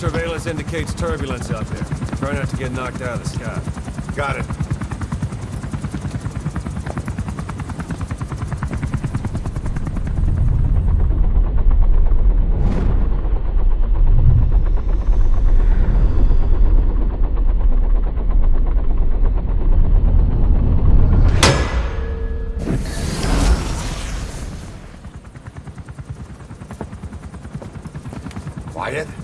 surveillance indicates turbulence out there. Try not to get knocked out of the sky. Got it. Wyatt?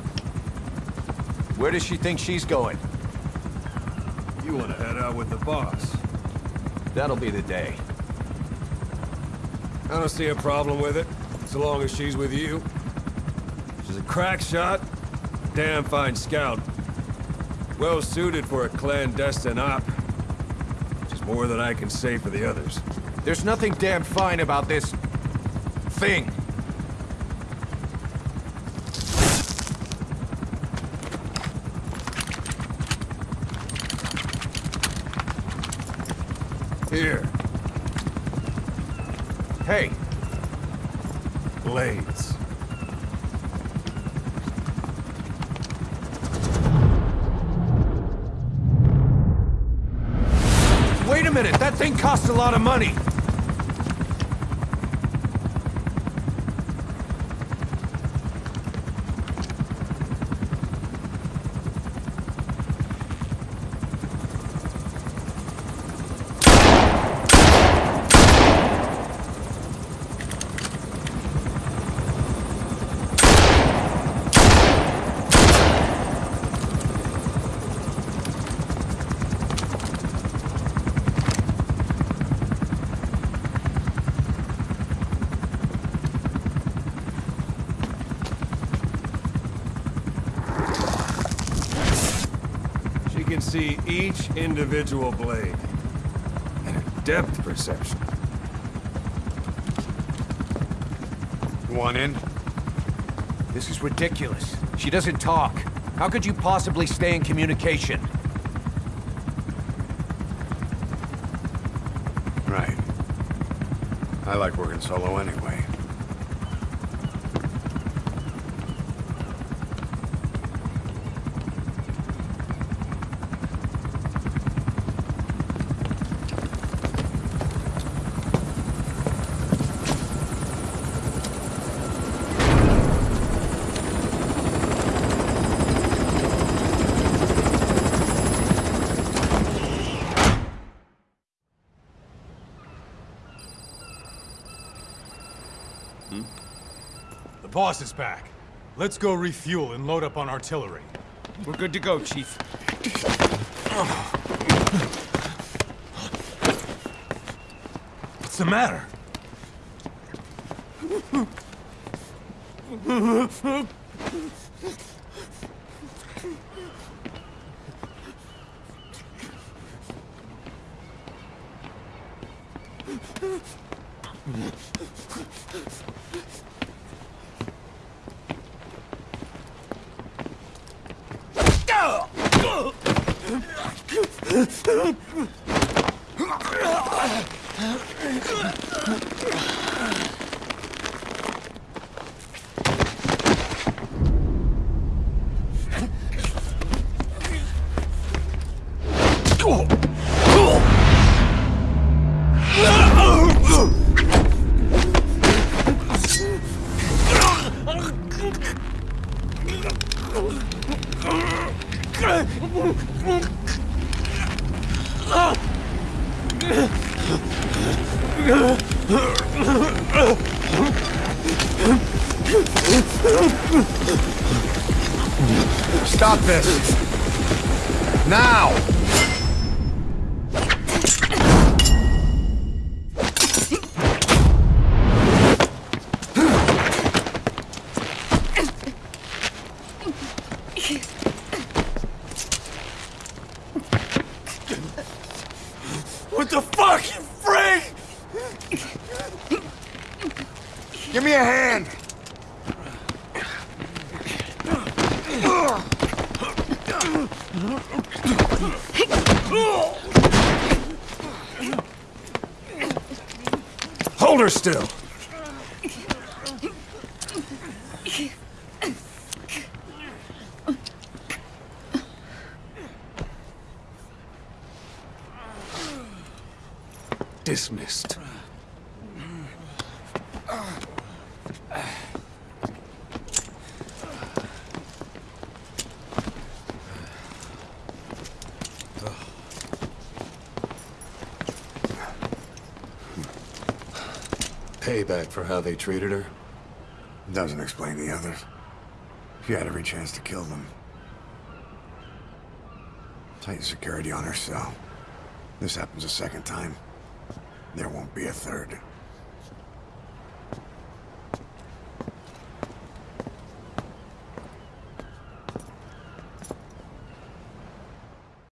Where does she think she's going? You want to head out with the boss. That'll be the day. I don't see a problem with it, so long as she's with you. She's a crack shot, damn fine scout. Well suited for a clandestine op. Which is more than I can say for the others. There's nothing damn fine about this... thing. Here, Hey, blades. wait a minute! That thing costs a lot of money! She can see each individual blade. And a depth perception. You want in? This is ridiculous. She doesn't talk. How could you possibly stay in communication? Right. I like working solo anyway. Mm-hmm. The boss is back. Let's go refuel and load up on artillery. We're good to go, Chief. What's the matter? Oh! Stop this! Now! What the fuck, you freak? Give me a hand! Hold her still! Dismissed. Payback for how they treated her? Doesn't explain the others. She had every chance to kill them. Tight security on her cell. This happens a second time. There won't be a third.